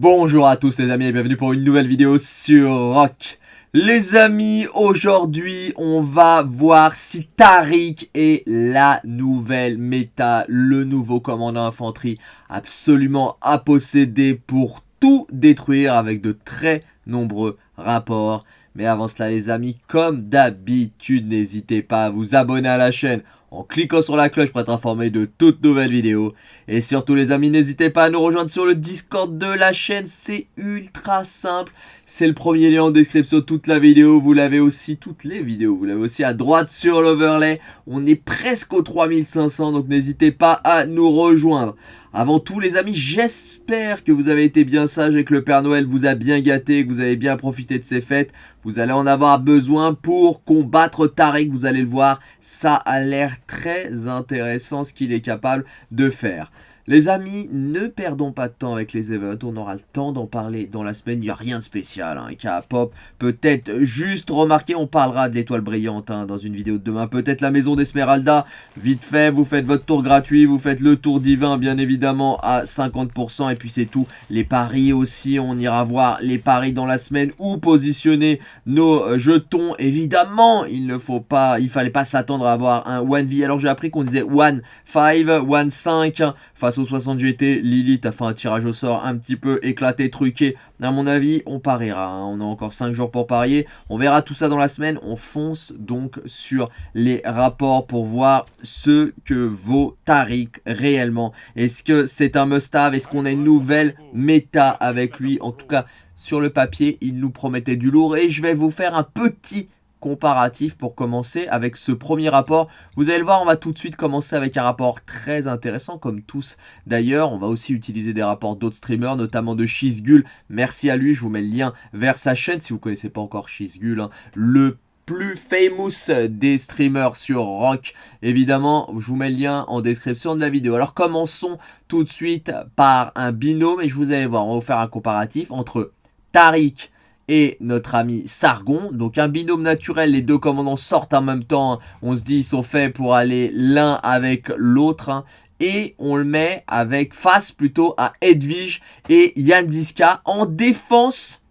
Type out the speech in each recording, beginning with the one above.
Bonjour à tous les amis et bienvenue pour une nouvelle vidéo sur Rock. Les amis, aujourd'hui on va voir si Tariq est la nouvelle méta, le nouveau commandant infanterie absolument à posséder pour tout détruire avec de très nombreux rapports. Mais avant cela les amis, comme d'habitude, n'hésitez pas à vous abonner à la chaîne en cliquant sur la cloche pour être informé de toutes nouvelles vidéos. Et surtout les amis, n'hésitez pas à nous rejoindre sur le Discord de la chaîne, c'est ultra simple. C'est le premier lien en description, toute la vidéo, vous l'avez aussi, toutes les vidéos, vous l'avez aussi à droite sur l'overlay. On est presque aux 3500, donc n'hésitez pas à nous rejoindre. Avant tout les amis, j'espère que vous avez été bien sages et que le Père Noël vous a bien gâté, que vous avez bien profité de ces fêtes. Vous allez en avoir besoin pour combattre Tariq, vous allez le voir, ça a l'air très intéressant ce qu'il est capable de faire. Les amis, ne perdons pas de temps avec les events, on aura le temps d'en parler dans la semaine, il n'y a rien de spécial, hein, a pop, peut-être juste remarquer, on parlera de l'étoile brillante hein, dans une vidéo de demain, peut-être la maison d'Esmeralda, vite fait, vous faites votre tour gratuit, vous faites le tour divin bien évidemment à 50% et puis c'est tout, les paris aussi, on ira voir les paris dans la semaine. Ou positionner nos euh, jetons, évidemment, il ne faut pas, il fallait pas s'attendre à avoir un 1V, alors j'ai appris qu'on disait 1-5, 1-5, face 60 GT, Lilith a fait un tirage au sort un petit peu éclaté, truqué. À mon avis, on pariera. Hein. On a encore 5 jours pour parier. On verra tout ça dans la semaine. On fonce donc sur les rapports pour voir ce que vaut Tariq réellement. Est-ce que c'est un must-have? Est-ce qu'on a une nouvelle méta avec lui? En tout cas, sur le papier, il nous promettait du lourd. Et je vais vous faire un petit comparatif pour commencer avec ce premier rapport. Vous allez le voir, on va tout de suite commencer avec un rapport très intéressant, comme tous d'ailleurs. On va aussi utiliser des rapports d'autres streamers, notamment de Shizgul. Merci à lui, je vous mets le lien vers sa chaîne si vous ne connaissez pas encore Shizgul, hein. le plus famous des streamers sur Rock. Évidemment, je vous mets le lien en description de la vidéo. Alors commençons tout de suite par un binôme et je vous allez voir, on va vous faire un comparatif entre Tariq et notre ami Sargon. Donc un binôme naturel, les deux commandants sortent en même temps. On se dit ils sont faits pour aller l'un avec l'autre. Hein. Et on le met avec face plutôt à Edwige et Yann Ziska en défense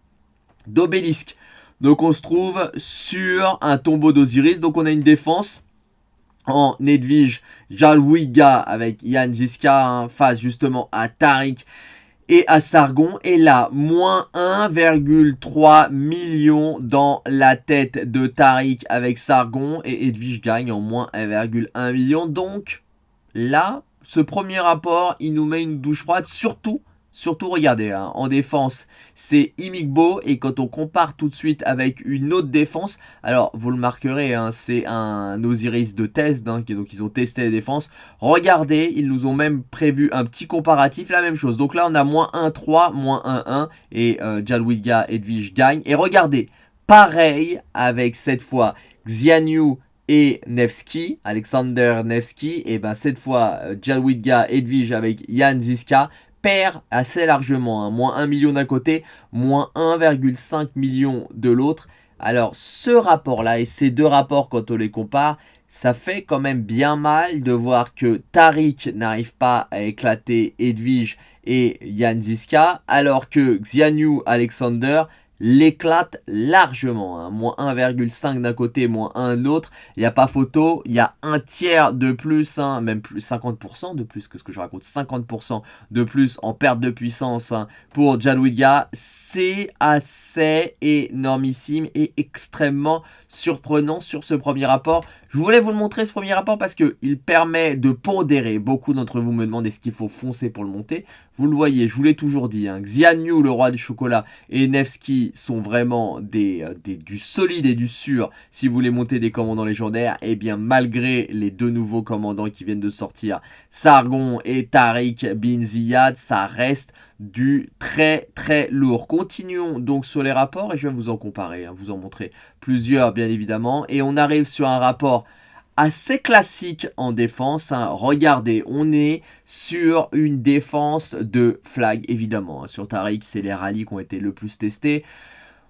d'Obélisque. Donc on se trouve sur un tombeau d'Osiris. Donc on a une défense en Edwige, Jalwiga avec Yann Ziska hein, face justement à Tariq et à Sargon. Et là, moins 1,3 million dans la tête de Tariq avec Sargon. Et Edwige gagne en moins 1,1 million. Donc là, ce premier rapport, il nous met une douche froide. Surtout Surtout, regardez, hein, en défense, c'est Imigbo. Et quand on compare tout de suite avec une autre défense, alors vous le marquerez, hein, c'est un Osiris de test. Hein, donc ils ont testé les défenses. Regardez, ils nous ont même prévu un petit comparatif, la même chose. Donc là, on a moins 1-3, moins 1-1. Et euh, Jalwidga, Edwige gagne. Et regardez, pareil avec cette fois Xianyu et Nevsky, Alexander Nevsky, et ben cette fois euh, Jalwidga, Edwige avec Jan Ziska, assez largement. Hein. Moins 1 million d'un côté, moins 1,5 million de l'autre. Alors ce rapport-là et ces deux rapports quand on les compare, ça fait quand même bien mal de voir que Tariq n'arrive pas à éclater Edwige et Jan Ziska, alors que Xianyu Alexander l'éclate largement. Hein. Moins 1,5 d'un côté, moins 1 de l'autre. Il n'y a pas photo. Il y a un tiers de plus, hein, même plus 50% de plus que ce que je raconte. 50% de plus en perte de puissance hein, pour Jalwiga. C'est assez énormissime et extrêmement surprenant sur ce premier rapport. Je voulais vous le montrer ce premier rapport parce qu'il permet de pondérer. Beaucoup d'entre vous me demandent est-ce qu'il faut foncer pour le monter? Vous le voyez, je vous l'ai toujours dit. Hein. Xianyu, le roi du chocolat, et Nevsky sont vraiment des, euh, des, du solide et du sûr si vous voulez monter des commandants légendaires. Et eh bien malgré les deux nouveaux commandants qui viennent de sortir, Sargon et Tariq bin Ziyad, ça reste du très très lourd. Continuons donc sur les rapports et je vais vous en comparer, hein, vous en montrer plusieurs bien évidemment. Et on arrive sur un rapport assez classique en défense. Hein. Regardez, on est sur une défense de flag évidemment. Hein. Sur Tariq, c'est les rallyes qui ont été le plus testés.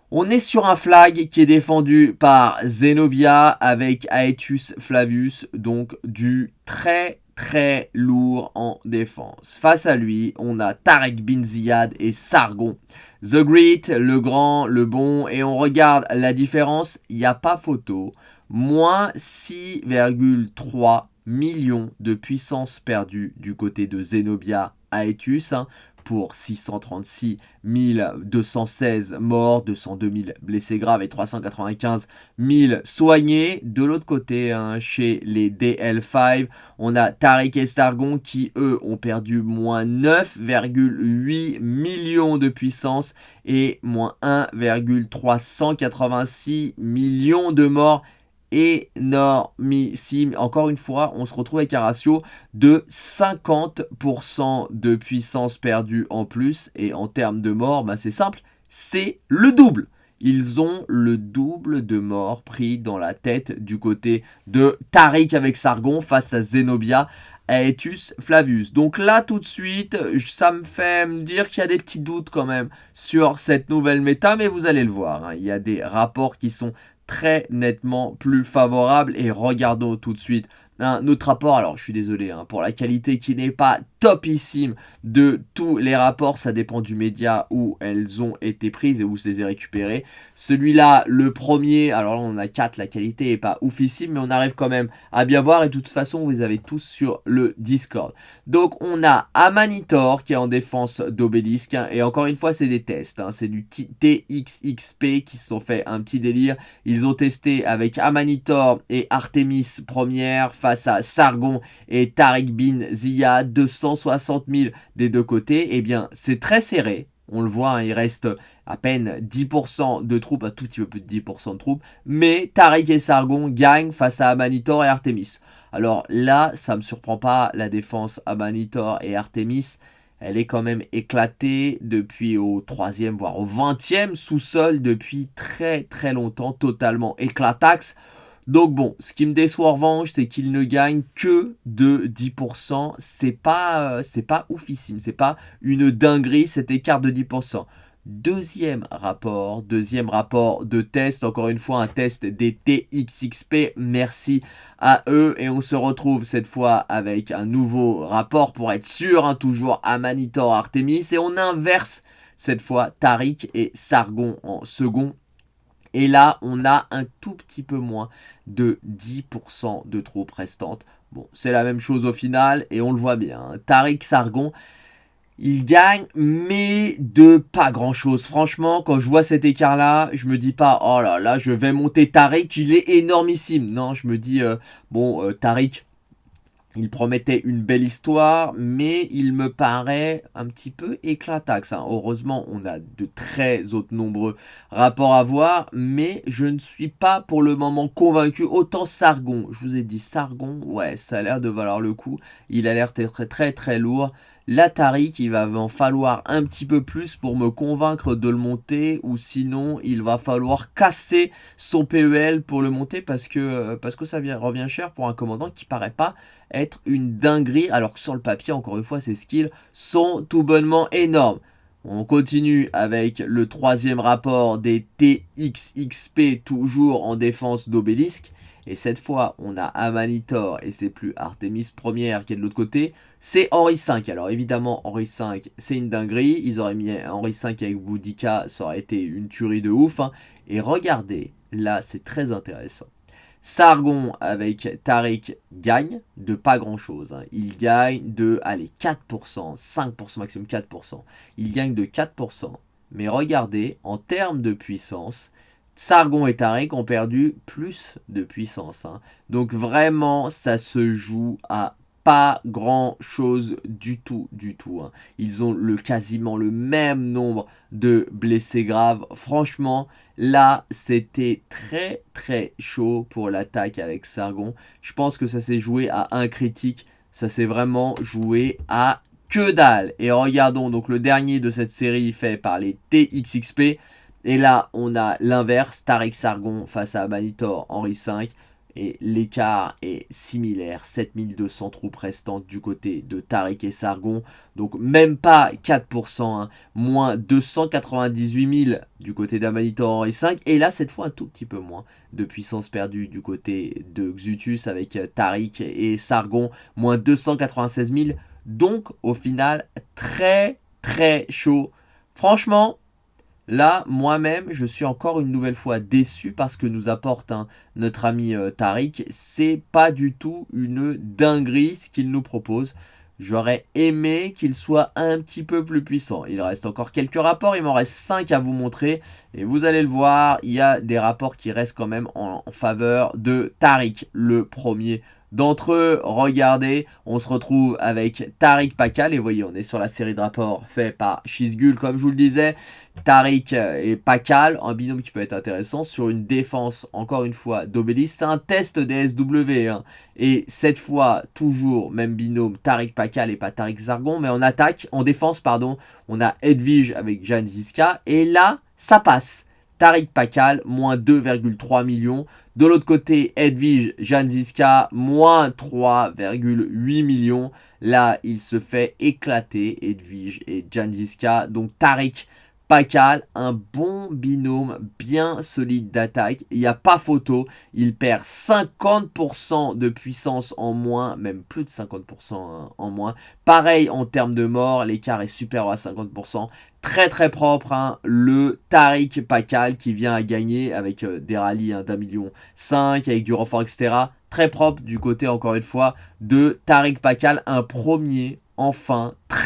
On est sur un flag qui est défendu par Zenobia avec Aetius Flavius, donc du très très lourd en défense. Face à lui, on a Tarek Bin Ziyad et Sargon. The Great, le grand, le bon, et on regarde la différence, il n'y a pas photo. Moins 6,3 millions de puissance perdue du côté de Zenobia Aetius. Hein pour 636 216 morts, 202 000 blessés graves et 395 000 soignés. De l'autre côté, hein, chez les DL5, on a Tariq et Sargon qui, eux, ont perdu moins 9,8 millions de puissance et moins 1,386 millions de morts énormissime. Encore une fois, on se retrouve avec un ratio de 50% de puissance perdue en plus. Et en termes de morts, bah, c'est simple, c'est le double. Ils ont le double de morts pris dans la tête du côté de Tariq avec Sargon face à Zenobia Aetus Flavius. Donc là, tout de suite, ça me fait me dire qu'il y a des petits doutes quand même sur cette nouvelle méta, mais vous allez le voir. Hein. Il y a des rapports qui sont très nettement plus favorable. Et regardons tout de suite un autre rapport. Alors, je suis désolé hein, pour la qualité qui n'est pas topissime de tous les rapports. Ça dépend du média où elles ont été prises et où je les ai récupérées. Celui-là, le premier, alors là, on a 4. La qualité n'est pas oufissime, mais on arrive quand même à bien voir. Et de toute façon, vous les avez tous sur le Discord. Donc, on a Amanitor qui est en défense d'Obélisque. Hein, et encore une fois, c'est des tests. Hein. c'est du TXXP qui se sont fait un petit délire. Ils ont testé avec Amanitor et Artemis première face à Sargon et Tariq Bin Zia 260 000 des deux côtés, eh bien c'est très serré. On le voit, hein, il reste à peine 10% de troupes, un tout petit peu plus de 10% de troupes. Mais Tariq et Sargon gagnent face à Amanitor et Artemis. Alors là, ça me surprend pas, la défense Amanitor et Artemis, elle est quand même éclatée depuis au 3e, voire au 20e sous-sol depuis très très longtemps, totalement éclataxe. Donc bon, ce qui me déçoit en revanche, c'est qu'il ne gagne que de 10%. C'est pas, euh, pas oufissime, c'est pas une dinguerie cet écart de 10%. Deuxième rapport, deuxième rapport de test, encore une fois un test des TXXP, merci à eux et on se retrouve cette fois avec un nouveau rapport pour être sûr, hein, toujours Amanitor Artemis et on inverse cette fois Tariq et Sargon en second et là, on a un tout petit peu moins de 10% de troupes restantes. Bon, c'est la même chose au final et on le voit bien. Hein. Tariq Sargon, il gagne, mais de pas grand chose. Franchement, quand je vois cet écart-là, je me dis pas, oh là là, je vais monter Tariq, il est énormissime. Non, je me dis, euh, bon, euh, Tariq, il promettait une belle histoire, mais il me paraît un petit peu éclataxe. Hein. Heureusement, on a de très autres nombreux rapports à voir, mais je ne suis pas pour le moment convaincu. Autant Sargon, je vous ai dit Sargon, ouais, ça a l'air de valoir le coup. Il a l'air très très très lourd l'Atari qu'il va en falloir un petit peu plus pour me convaincre de le monter ou sinon il va falloir casser son PEL pour le monter parce que, parce que ça revient cher pour un commandant qui paraît pas être une dinguerie alors que sur le papier encore une fois ses skills sont tout bonnement énormes. On continue avec le troisième rapport des TXXP toujours en défense d'obélisque. Et cette fois, on a Amanitor et c'est plus Artemis première qui est de l'autre côté. C'est Henri V. Alors évidemment, Henri V, c'est une dinguerie. Ils auraient mis Henri V avec Boudica, ça aurait été une tuerie de ouf. Hein. Et regardez, là, c'est très intéressant. Sargon avec Tariq gagne de pas grand chose. Hein. Il gagne de, allez, 4%, 5% maximum 4%. Il gagne de 4%. Mais regardez, en termes de puissance, Sargon et Tariq ont perdu plus de puissance. Hein. Donc vraiment, ça se joue à pas grand chose du tout, du tout. Hein. Ils ont le, quasiment le même nombre de blessés graves. Franchement, là, c'était très très chaud pour l'attaque avec Sargon. Je pense que ça s'est joué à un critique. Ça s'est vraiment joué à que dalle. Et regardons donc le dernier de cette série fait par les TXXP. Et là, on a l'inverse, Tariq Sargon face à Manitor Henri V. et l'écart est similaire, 7200 troupes restantes du côté de Tariq et Sargon, donc même pas 4%, hein. moins 298 000 du côté d'Amanito Henri 5, et là cette fois un tout petit peu moins de puissance perdue du côté de Xutus avec Tariq et Sargon, moins 296 000, donc au final très très chaud. Franchement, Là, moi-même, je suis encore une nouvelle fois déçu parce que nous apporte hein, notre ami euh, Tariq. C'est pas du tout une dinguerie ce qu'il nous propose. J'aurais aimé qu'il soit un petit peu plus puissant. Il reste encore quelques rapports, il m'en reste 5 à vous montrer. Et vous allez le voir, il y a des rapports qui restent quand même en, en faveur de Tariq, le premier d'entre eux, regardez, on se retrouve avec Tariq Pakal, et voyez, on est sur la série de rapports fait par Shizgul, comme je vous le disais, Tariq et Pakal, un binôme qui peut être intéressant, sur une défense, encore une fois, d'Obélisque, c'est un test des SW, hein. et cette fois, toujours, même binôme, Tariq Pakal et pas Tariq Zargon, mais en attaque, en défense, pardon, on a Edwige avec Jan Ziska, et là, ça passe, Tariq Pakal, moins 2,3 millions. De l'autre côté, Edwige Janziska, moins 3,8 millions. Là, il se fait éclater, Edwige et Janziska. Donc Tariq Pakal, un bon binôme bien solide d'attaque. Il n'y a pas photo. Il perd 50% de puissance en moins, même plus de 50% hein, en moins. Pareil en termes de mort, l'écart est supérieur à 50% très très propre, hein. le Tariq Pakal qui vient à gagner avec euh, des rallyes hein, d'un million 5, avec du renfort, etc. Très propre du côté, encore une fois, de Tariq Pakal, un premier, enfin, très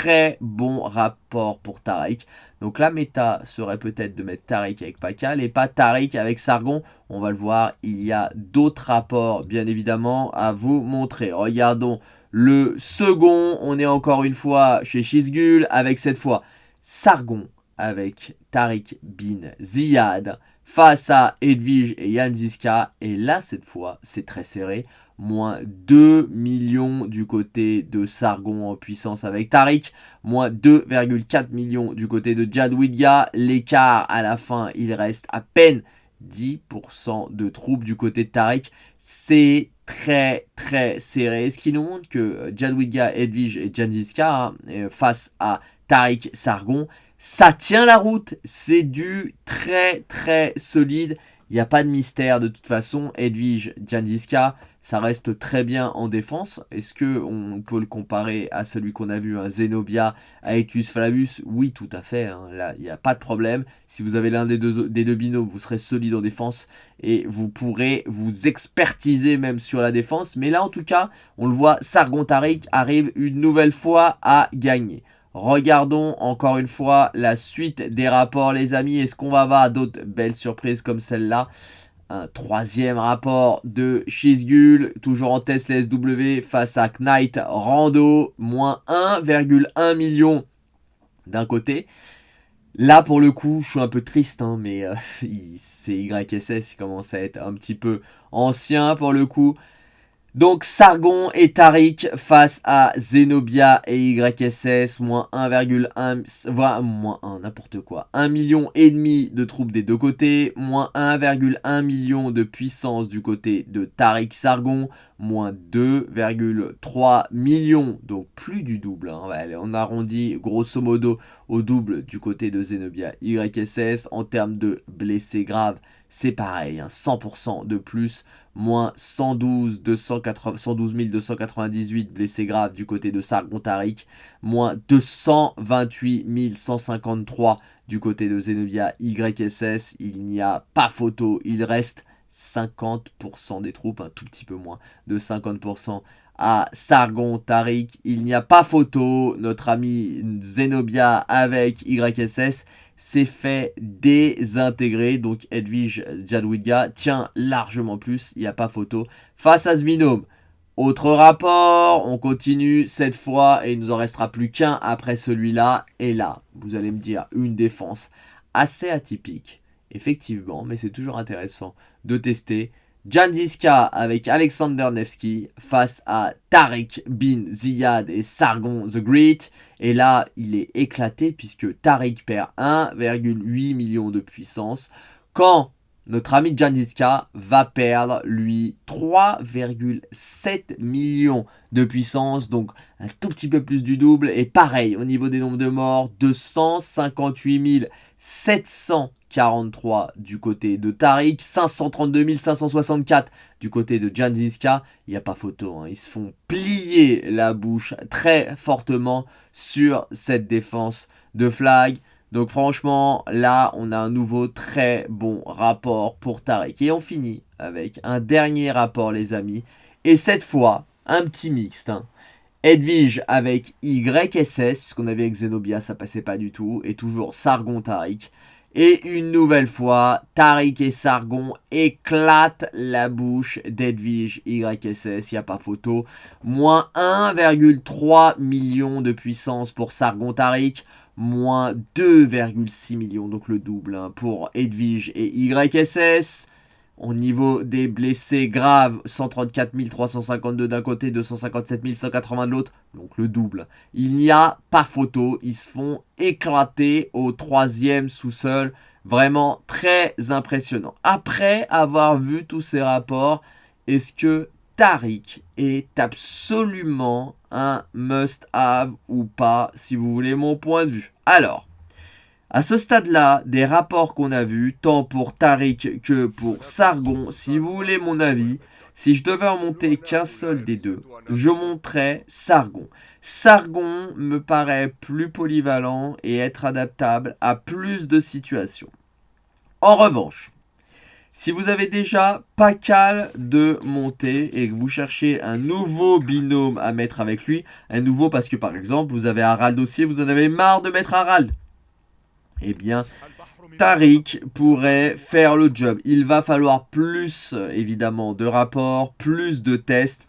bon rapport pour Tariq. Donc la méta serait peut-être de mettre Tariq avec Pakal et pas Tariq avec Sargon. On va le voir, il y a d'autres rapports, bien évidemment, à vous montrer. Regardons le second, on est encore une fois chez Shizgul avec cette fois Sargon avec Tariq bin Ziyad face à Edwige et Jan Ziska. Et là, cette fois, c'est très serré. Moins 2 millions du côté de Sargon en puissance avec Tariq. Moins 2,4 millions du côté de Jadwidga. L'écart à la fin, il reste à peine 10% de troupes du côté de Tariq. C'est très très serré. Ce qui nous montre que Jadwidga, Edwige et Janziska hein, euh, face à Tariq Sargon. Ça tient la route, c'est du très très solide. Il n'y a pas de mystère de toute façon. Edwige Jandiska, ça reste très bien en défense. Est-ce qu'on peut le comparer à celui qu'on a vu, un Zenobia, Aetius Flavius? Oui, tout à fait. Hein. Là, il n'y a pas de problème. Si vous avez l'un des deux, des binômes, vous serez solide en défense et vous pourrez vous expertiser même sur la défense. Mais là, en tout cas, on le voit, Sargon Tariq arrive une nouvelle fois à gagner. Regardons encore une fois la suite des rapports les amis. Est-ce qu'on va avoir d'autres belles surprises comme celle-là? Un troisième rapport de Shizgul, toujours en test SW face à Knight Rando, moins 1,1 million d'un côté. Là, pour le coup, je suis un peu triste, hein, mais euh, c'est YSS, il commence à être un petit peu ancien pour le coup. Donc Sargon et Tariq face à Zenobia et YSS, moins 1,1, voire moins 1, n'importe quoi. 1 million et demi de troupes des deux côtés, moins 1,1 million de puissance du côté de Tariq Sargon, moins 2,3 millions, donc plus du double. Hein. on arrondit grosso modo au double du côté de Zenobia YSS en termes de blessés graves c'est pareil, 100% hein, de plus, moins 112, 112 298 blessés graves du côté de Sargon Tariq, moins 228 153 du côté de Zenobia YSS, il n'y a pas photo, il reste 50% des troupes, un tout petit peu moins de 50% à Sargon Tariq. Il n'y a pas photo, notre ami Zenobia avec YSS s'est fait désintégrer. Donc Edwige Jadwiga tient largement plus, il n'y a pas photo, face à Zminome. Autre rapport, on continue cette fois et il nous en restera plus qu'un après celui-là. Et là, vous allez me dire, une défense assez atypique, effectivement, mais c'est toujours intéressant de tester. Jandiska avec Alexander Nevsky face à Tariq Bin Ziyad et Sargon the Great. Et là, il est éclaté puisque Tariq perd 1,8 million de puissance. Quand notre ami Janiska va perdre, lui, 3,7 millions de puissance, donc un tout petit peu plus du double. Et pareil, au niveau des nombres de morts, 258 743 du côté de Tariq, 532 564 du côté de Janziska. Il n'y a pas photo, hein. ils se font plier la bouche très fortement sur cette défense de flag. Donc franchement, là, on a un nouveau très bon rapport pour Tariq. Et on finit avec un dernier rapport, les amis. Et cette fois, un petit mixte. Hein. Edwige avec YSS, ce qu'on avait avec Zenobia, ça passait pas du tout. Et toujours Sargon Tariq. Et une nouvelle fois, Tariq et Sargon éclatent la bouche d'Edwige YSS, il n'y a pas photo. Moins 1,3 million de puissance pour Sargon Tariq moins 2,6 millions, donc le double hein, pour Edwige et YSS. Au niveau des blessés graves, 134 352 d'un côté, 257 180 de l'autre, donc le double. Il n'y a pas photo, ils se font éclater au troisième sous-sol. Vraiment très impressionnant. Après avoir vu tous ces rapports, est-ce que Tariq est absolument un must-have ou pas, si vous voulez mon point de vue? Alors, à ce stade-là, des rapports qu'on a vus, tant pour Tariq que pour Sargon, si vous voulez mon avis, si je devais en monter qu'un seul des deux, je monterais Sargon. Sargon me paraît plus polyvalent et être adaptable à plus de situations. En revanche, si vous avez déjà pas cal de monter et que vous cherchez un nouveau binôme à mettre avec lui, un nouveau parce que par exemple vous avez Harald aussi, vous en avez marre de mettre Harald, eh bien Tariq pourrait faire le job. Il va falloir plus évidemment de rapports, plus de tests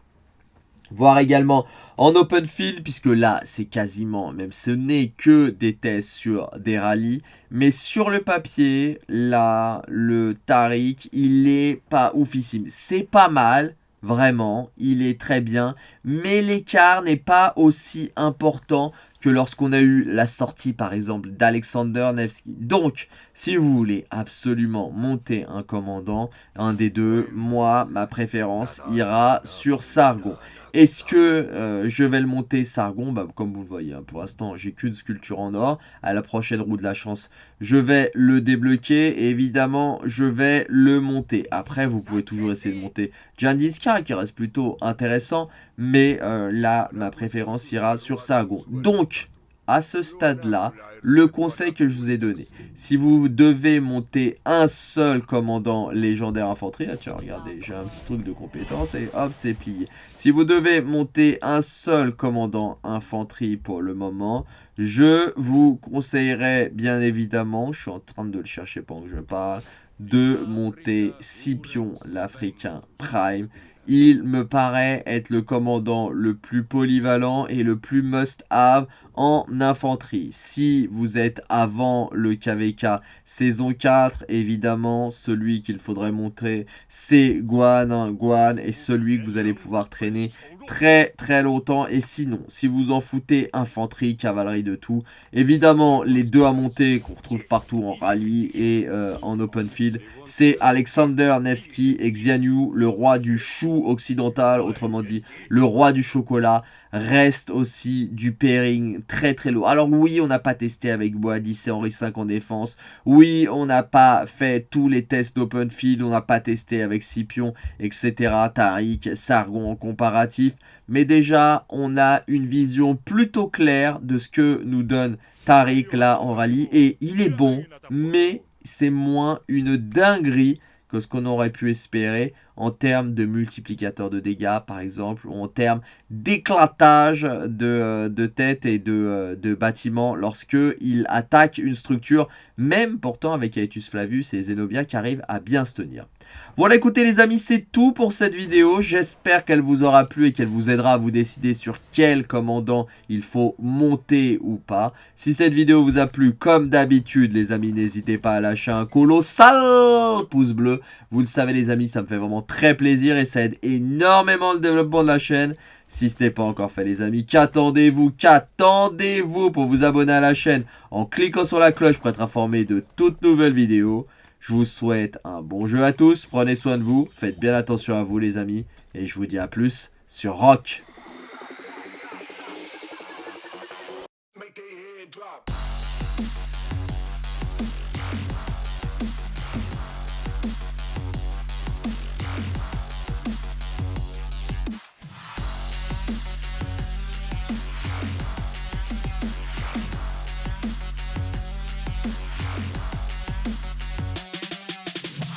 Voir également en open field, puisque là, c'est quasiment, même ce n'est que des tests sur des rallyes. Mais sur le papier, là, le Tariq, il est pas oufissime. C'est pas mal, vraiment, il est très bien. Mais l'écart n'est pas aussi important que lorsqu'on a eu la sortie, par exemple, d'Alexander Nevsky. Donc, si vous voulez absolument monter un commandant, un des deux, moi, ma préférence ira sur Sargon. Est-ce que euh, je vais le monter Sargon? Bah, Comme vous le voyez, hein, pour l'instant, j'ai qu'une sculpture en or. À la prochaine roue de la chance, je vais le débloquer. Évidemment, je vais le monter. Après, vous pouvez toujours essayer de monter Jandiska, qui reste plutôt intéressant. Mais euh, là, ma préférence ira sur Sargon. Donc, à ce stade-là, le conseil que je vous ai donné, si vous devez monter un seul commandant légendaire infanterie, ah tiens, regardez, j'ai un petit truc de compétence et hop, c'est plié. Si vous devez monter un seul commandant infanterie pour le moment, je vous conseillerais bien évidemment, je suis en train de le chercher pendant que je parle, de monter Scipion l'Africain Prime il me paraît être le commandant le plus polyvalent et le plus must-have en infanterie. Si vous êtes avant le KVK saison 4, évidemment, celui qu'il faudrait montrer, c'est Guan. Hein. Guan est celui que vous allez pouvoir traîner très très longtemps. Et sinon, si vous en foutez, infanterie, cavalerie de tout, évidemment, les deux à monter qu'on retrouve partout en rallye et euh, en open field, c'est Alexander Nevsky et Xianyu, le roi du chou occidental, autrement dit, le roi du chocolat reste aussi du pairing très très lourd. Alors oui, on n'a pas testé avec Boadis et Henri V en défense. Oui, on n'a pas fait tous les tests d'open field. On n'a pas testé avec Scipion, etc. Tariq, Sargon en comparatif. Mais déjà, on a une vision plutôt claire de ce que nous donne Tariq là en rallye. Et il est bon, mais c'est moins une dinguerie que ce qu'on aurait pu espérer en termes de multiplicateur de dégâts par exemple ou en termes d'éclatage de, euh, de, tête et de, euh, de bâtiments lorsque il attaque une structure même pourtant avec Aetus Flavius et Zenobia qui arrivent à bien se tenir. Voilà écoutez les amis c'est tout pour cette vidéo, j'espère qu'elle vous aura plu et qu'elle vous aidera à vous décider sur quel commandant il faut monter ou pas. Si cette vidéo vous a plu comme d'habitude les amis n'hésitez pas à lâcher un colossal pouce bleu, vous le savez les amis ça me fait vraiment très plaisir et ça aide énormément le développement de la chaîne. Si ce n'est pas encore fait les amis, qu'attendez-vous? Qu'attendez-vous pour vous abonner à la chaîne? En cliquant sur la cloche pour être informé de toutes nouvelles vidéos Je vous souhaite un bon jeu à tous. Prenez soin de vous. Faites bien attention à vous les amis. Et je vous dis à plus sur Rock.